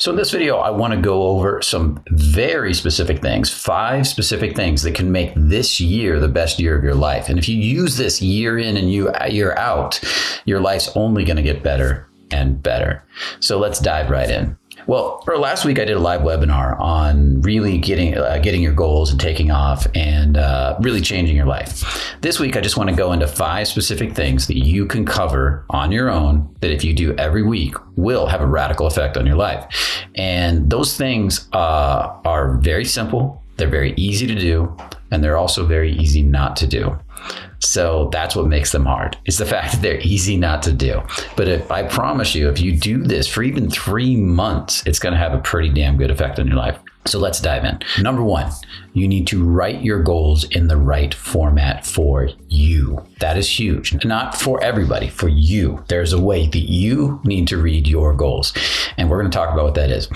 So in this video, I want to go over some very specific things, five specific things that can make this year the best year of your life. And if you use this year in and you uh, year out, your life's only going to get better and better. So let's dive right in. Well, for last week I did a live webinar on really getting uh, getting your goals and taking off and uh, really changing your life. This week I just want to go into five specific things that you can cover on your own that if you do every week will have a radical effect on your life. And those things uh, are very simple. They're very easy to do, and they're also very easy not to do. So that's what makes them hard. It's the fact that they're easy not to do. But if I promise you, if you do this for even three months, it's going to have a pretty damn good effect on your life. So let's dive in. Number one, you need to write your goals in the right format for you. That is huge. Not for everybody, for you. There's a way that you need to read your goals. And we're going to talk about what that is.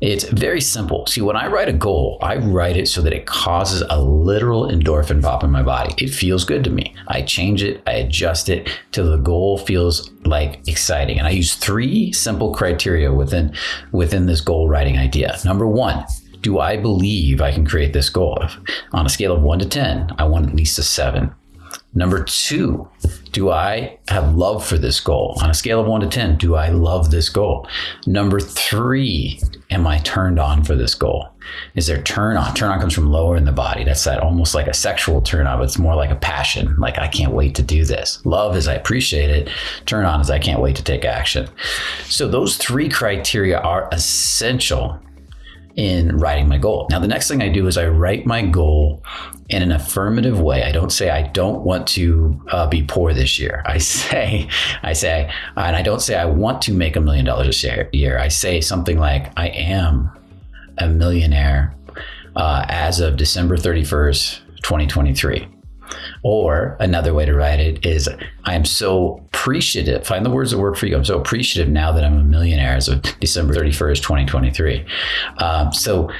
It's very simple. See, when I write a goal, I write it so that it causes a literal endorphin pop in my body. It feels good to me. I change it, I adjust it till the goal feels like exciting. And I use three simple criteria within within this goal writing idea. Number one, do I believe I can create this goal? On a scale of one to 10, I want at least a seven. Number two, do I have love for this goal? On a scale of one to 10, do I love this goal? Number three, am I turned on for this goal? Is there turn on? Turn on comes from lower in the body. That's that almost like a sexual turn on, but it's more like a passion. Like, I can't wait to do this. Love is I appreciate it. Turn on is I can't wait to take action. So, those three criteria are essential in writing my goal. Now, the next thing I do is I write my goal in an affirmative way. I don't say I don't want to uh, be poor this year. I say, I say, and I don't say I want to make a million dollars a year. I say something like I am a millionaire uh, as of December 31st, 2023. Or another way to write it is I am so appreciative. Find the words that work for you. I'm so appreciative now that I'm a millionaire as of December 31st, 2023. Um, so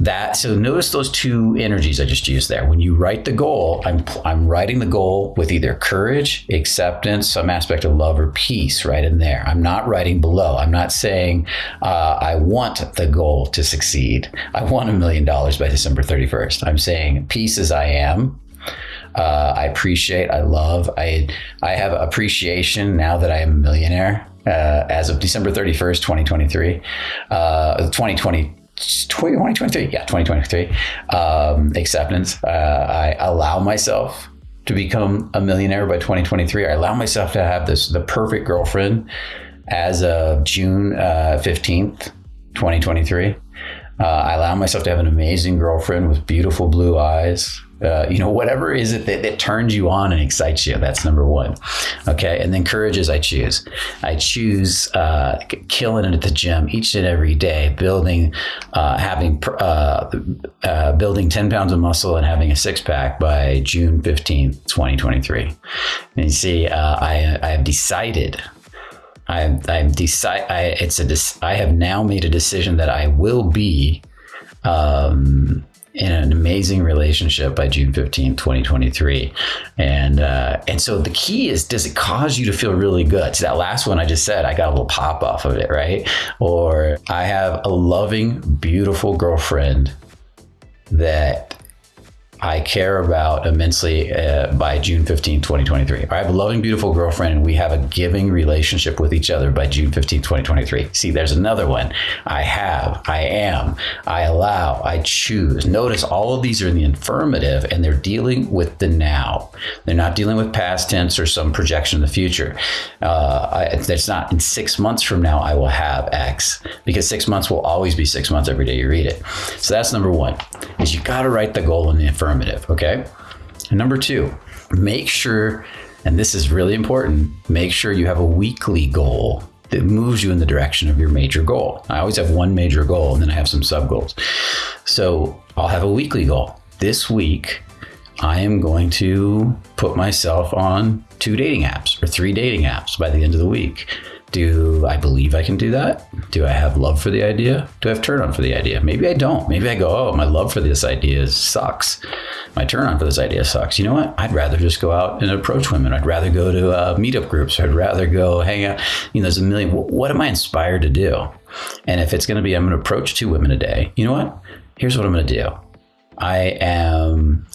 that so notice those two energies I just used there. When you write the goal, I'm I'm writing the goal with either courage, acceptance, some aspect of love or peace right in there. I'm not writing below. I'm not saying uh, I want the goal to succeed. I want a million dollars by December 31st. I'm saying peace as I am uh, I appreciate, I love, I I have appreciation now that I am a millionaire uh, as of December 31st, 2023, uh, 2020. 2023, yeah, 2023. Um, acceptance. Uh, I allow myself to become a millionaire by 2023. I allow myself to have this the perfect girlfriend as of June uh, 15th, 2023. Uh, I allow myself to have an amazing girlfriend with beautiful blue eyes, uh, you know, whatever is it that, that turns you on and excites you. That's number one. Okay. And then courage is I choose. I choose uh, killing it at the gym each and every day, building, uh, having, uh, uh, building 10 pounds of muscle and having a six pack by June 15th, 2023. And you see, I, I have decided I, I've decided. I, it's a. I have now made a decision that I will be um, in an amazing relationship by June 15, 2023. And uh, and so the key is does it cause you to feel really good? So that last one I just said, I got a little pop off of it, right? Or I have a loving, beautiful girlfriend that I care about immensely uh, by June 15, 2023. I have a loving, beautiful girlfriend, and we have a giving relationship with each other by June 15, 2023. See, there's another one. I have, I am, I allow, I choose. Notice all of these are in the affirmative and they're dealing with the now. They're not dealing with past tense or some projection in the future. Uh, I, it's not in six months from now, I will have X because six months will always be six months every day you read it. So that's number one is you got to write the goal in the affirmative affirmative. Okay. And number two, make sure, and this is really important, make sure you have a weekly goal that moves you in the direction of your major goal. I always have one major goal and then I have some sub goals. So I'll have a weekly goal. This week, I am going to put myself on two dating apps or three dating apps by the end of the week. Do I believe I can do that? Do I have love for the idea? Do I have turn on for the idea? Maybe I don't. Maybe I go, oh, my love for this idea sucks. My turn on for this idea sucks. You know what? I'd rather just go out and approach women. I'd rather go to uh, meetup groups. I'd rather go hang out. You know, there's a million. What am I inspired to do? And if it's going to be, I'm going to approach two women a day. You know what? Here's what I'm going to do. I am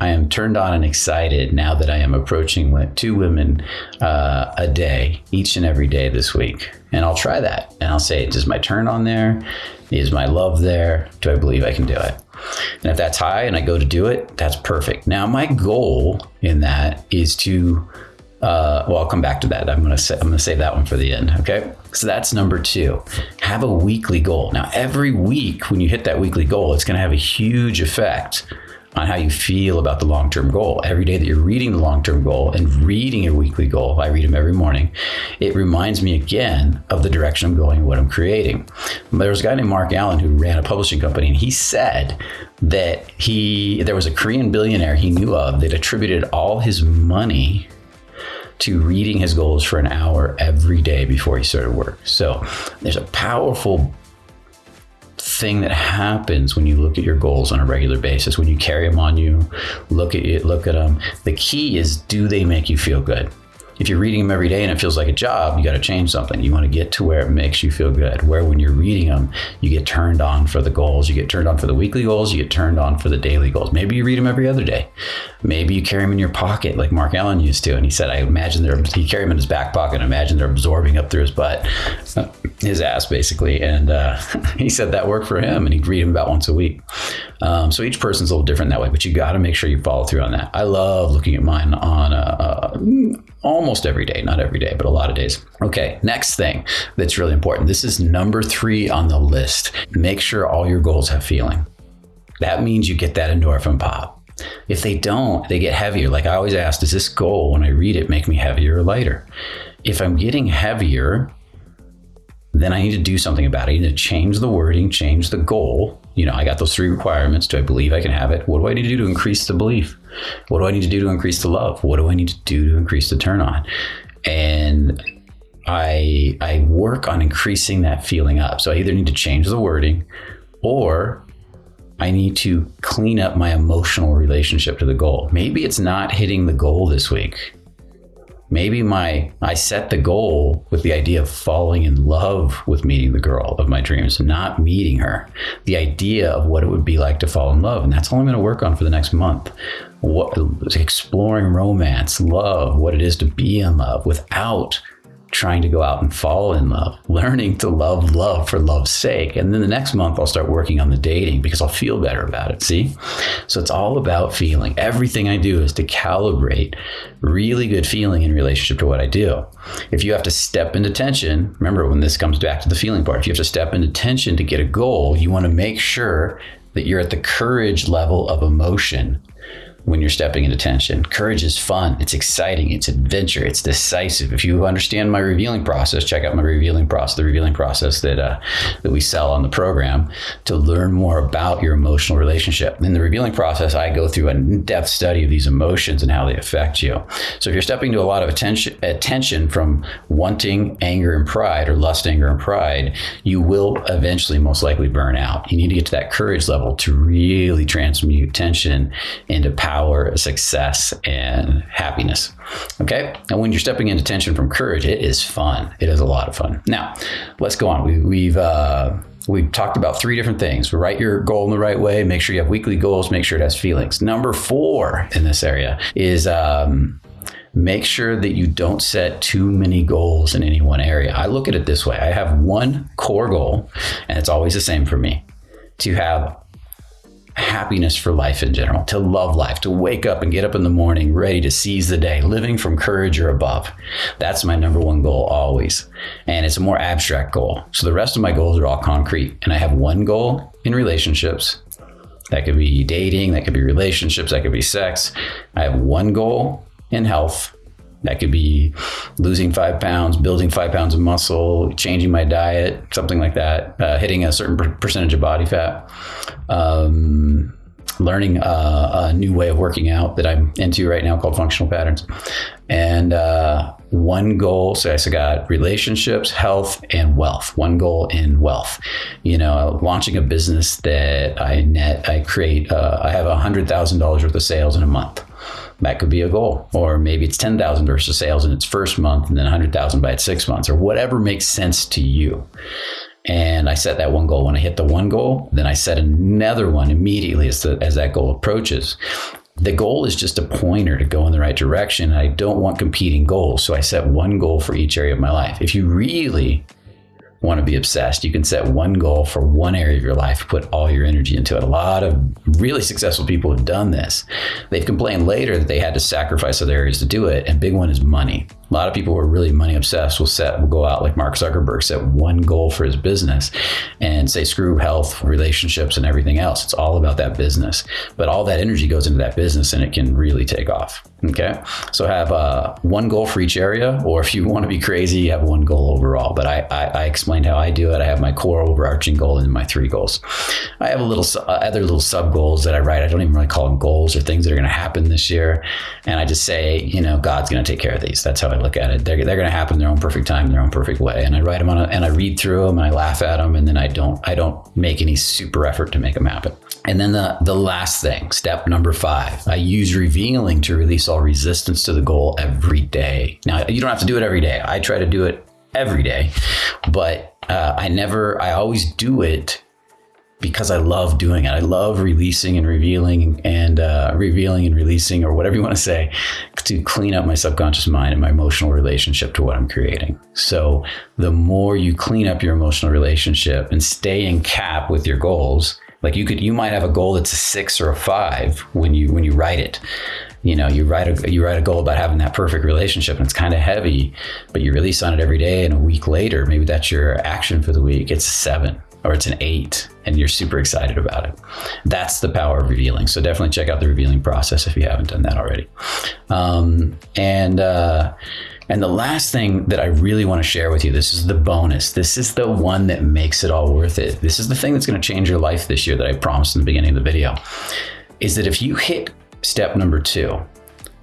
I am turned on and excited now that I am approaching two women uh, a day, each and every day this week. And I'll try that. And I'll say, does my turn on there? Is my love there? Do I believe I can do it? And if that's high and I go to do it, that's perfect. Now, my goal in that is to uh, well, I'll come back to that. I'm gonna say, I'm gonna save that one for the end. Okay, so that's number two. Have a weekly goal. Now, every week when you hit that weekly goal, it's gonna have a huge effect on how you feel about the long term goal. Every day that you're reading the long term goal and reading your weekly goal, I read them every morning, it reminds me again of the direction I'm going, and what I'm creating. There was a guy named Marc Allen who ran a publishing company, and he said that he there was a Korean billionaire he knew of that attributed all his money to reading his goals for an hour every day before he started work. So there's a powerful thing that happens when you look at your goals on a regular basis when you carry them on you look at it look at them the key is do they make you feel good if you're reading them every day and it feels like a job, you got to change something. You want to get to where it makes you feel good. Where when you're reading them, you get turned on for the goals. You get turned on for the weekly goals. You get turned on for the daily goals. Maybe you read them every other day. Maybe you carry them in your pocket like Marc Allen used to. And he said, I imagine they're, he carried them in his back pocket. I imagine they're absorbing up through his butt, his ass basically. And uh, he said that worked for him and he'd read them about once a week. Um, so each person's a little different that way, but you got to make sure you follow through on that. I love looking at mine on a, a almost every day, not every day, but a lot of days. Okay, next thing that's really important. This is number three on the list. Make sure all your goals have feeling. That means you get that endorphin pop. If they don't, they get heavier. Like I always ask, does this goal, when I read it, make me heavier or lighter? If I'm getting heavier, then I need to do something about it. I need to change the wording, change the goal. You know, I got those three requirements. Do I believe I can have it? What do I need to do to increase the belief? What do I need to do to increase the love? What do I need to do to increase the turn on? And I I work on increasing that feeling up. So I either need to change the wording or I need to clean up my emotional relationship to the goal. Maybe it's not hitting the goal this week maybe my I set the goal with the idea of falling in love with meeting the girl of my dreams, not meeting her. The idea of what it would be like to fall in love, and that's all I'm going to work on for the next month. What exploring romance, love, what it is to be in love without trying to go out and fall in love, learning to love love for love's sake. And then the next month, I'll start working on the dating because I'll feel better about it. See? So it's all about feeling. Everything I do is to calibrate really good feeling in relationship to what I do. If you have to step into tension, remember when this comes back to the feeling part, if you have to step into tension to get a goal, you want to make sure that you're at the courage level of emotion when you're stepping into tension. Courage is fun, it's exciting, it's adventure, it's decisive. If you understand my revealing process, check out my revealing process, the revealing process that uh, that we sell on the program to learn more about your emotional relationship. In the revealing process, I go through an in-depth study of these emotions and how they affect you. So if you're stepping to a lot of attention attention from wanting anger and pride or lust, anger and pride, you will eventually most likely burn out. You need to get to that courage level to really transmute tension into power success, and happiness. Okay. And when you're stepping into tension from courage, it is fun. It is a lot of fun. Now, let's go on. We, we've, uh, We've talked about three different things. Write your goal in the right way. Make sure you have weekly goals. Make sure it has feelings. Number four in this area is um, make sure that you don't set too many goals in any one area. I look at it this way I have one core goal, and it's always the same for me to have happiness for life in general, to love life, to wake up and get up in the morning ready to seize the day, living from courage or above. That's my number one goal always. And it's a more abstract goal. So the rest of my goals are all concrete. And I have one goal in relationships. That could be dating, that could be relationships, that could be sex. I have one goal in health. That could be losing five pounds, building five pounds of muscle, changing my diet, something like that, uh, hitting a certain percentage of body fat. Um, learning uh, a new way of working out that I'm into right now called functional patterns. And uh, one goal, so I got relationships, health, and wealth. One goal in wealth. You know, launching a business that I net, I create, uh, I have $100,000 worth of sales in a month. That could be a goal, or maybe it's ten thousand versus sales in its first month, and then hundred thousand by its six months, or whatever makes sense to you. And I set that one goal. When I hit the one goal, then I set another one immediately as, the, as that goal approaches. The goal is just a pointer to go in the right direction. I don't want competing goals. So I set one goal for each area of my life. If you really want to be obsessed, you can set one goal for one area of your life, put all your energy into it. A lot of really successful people have done this. They've complained later that they had to sacrifice other areas to do it. And big one is money. A lot of people who are really money obsessed will set will go out like Mark Zuckerberg set one goal for his business and say screw health, relationships, and everything else. It's all about that business. But all that energy goes into that business and it can really take off. Okay. So have uh, one goal for each area, or if you want to be crazy, you have one goal overall. But I, I, I explained how I do it. I have my core overarching goal and my three goals. I have a little uh, other little sub goals that I write. I don't even really call them goals or things that are going to happen this year. And I just say, you know, God's going to take care of these. That's how I look at it. They're, they're going to happen in their own perfect time, in their own perfect way. And I write them on a, and I read through them and I laugh at them. And then I don't, I don't make any super effort to make them happen. And then the, the last thing, step number five, I use revealing to release all resistance to the goal every day. Now, you don't have to do it every day. I try to do it every day, but uh, I never, I always do it because I love doing it. I love releasing and revealing and uh, revealing and releasing, or whatever you want to say, to clean up my subconscious mind and my emotional relationship to what I'm creating. So the more you clean up your emotional relationship and stay in cap with your goals, like you could, you might have a goal that's a six or a five when you when you write it. You know, you write a you write a goal about having that perfect relationship, and it's kind of heavy, but you release on it every day, and a week later, maybe that's your action for the week. It's a seven or it's an eight and you're super excited about it. That's the power of revealing. So definitely check out the revealing process if you haven't done that already. Um, and uh, and the last thing that I really want to share with you, this is the bonus. This is the one that makes it all worth it. This is the thing that's going to change your life this year that I promised in the beginning of the video. Is that if you hit step number two,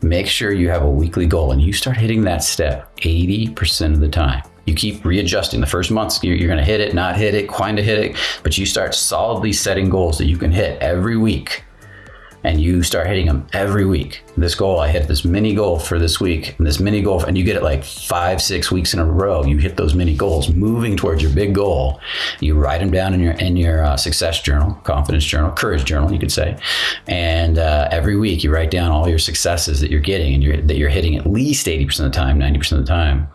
make sure you have a weekly goal and you start hitting that step 80% of the time you keep readjusting. The first month, you're, you're going to hit it, not hit it, kind of hit it, but you start solidly setting goals that you can hit every week. You start hitting them every week. This goal, I hit this mini goal for this week, and this mini goal, and you get it like five, six weeks in a row. You hit those mini goals, moving towards your big goal. You write them down in your in your uh, success journal, confidence journal, courage journal, you could say. And uh, every week, you write down all your successes that you're getting, and you're, that you're hitting at least eighty percent of the time, ninety percent of the time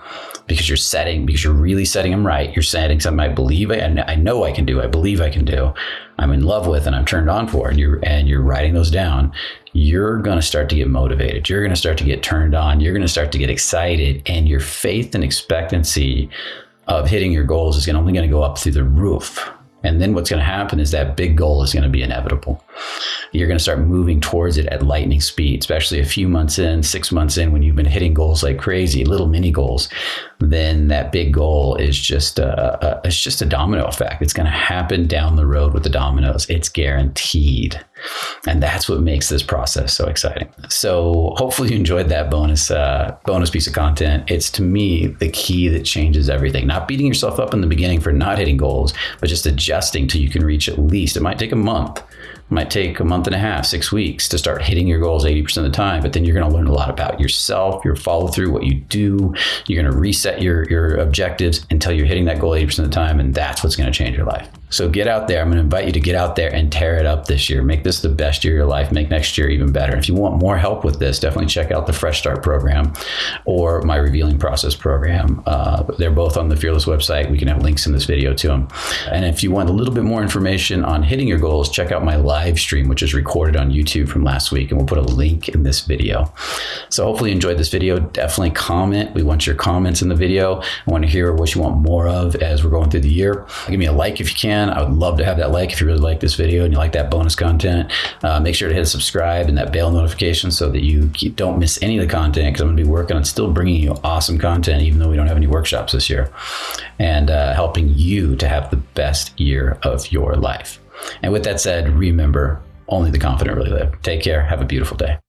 because you're setting because you're really setting them right. You're setting something I believe I, I know I can do. I believe I can do. I'm in love with and I'm turned on for. And you're and you're writing those down. You're going to start to get motivated. You're going to start to get turned on. You're going to start to get excited, and your faith and expectancy of hitting your goals is only going to go up through the roof. And then what's going to happen is that big goal is going to be inevitable you're going to start moving towards it at lightning speed, especially a few months in, six months in, when you've been hitting goals like crazy, little mini goals. Then that big goal is just a, a it's just a domino effect. It's going to happen down the road with the dominoes. It's guaranteed, and that's what makes this process so exciting. So hopefully you enjoyed that bonus uh, bonus piece of content. It's to me the key that changes everything. Not beating yourself up in the beginning for not hitting goals, but just adjusting till you can reach at least. It might take a month it might take a month and a half, six weeks to start hitting your goals 80% of the time. But then you're going to learn a lot about yourself, your follow through, what you do. You're going to reset your, your objectives until you're hitting that goal 80% of the time. And that's what's going to change your life. So get out there. I'm going to invite you to get out there and tear it up this year. Make this the best year of your life. Make next year even better. If you want more help with this, definitely check out the Fresh Start program or my Revealing Process program. Uh, they're both on the Fearless website. We can have links in this video to them. And if you want a little bit more information on hitting your goals, check out my live stream, which is recorded on YouTube from last week. And we'll put a link in this video. So hopefully you enjoyed this video. Definitely comment. We want your comments in the video. I want to hear what you want more of as we're going through the year. Give me a like if you can. I would love to have that like if you really like this video and you like that bonus content. Uh, make sure to hit subscribe and that bell notification so that you don't miss any of the content because I'm going to be working on still bringing you awesome content, even though we don't have any workshops this year, and uh, helping you to have the best year of your life. And with that said, remember Only the confident really live. Take care. Have a beautiful day.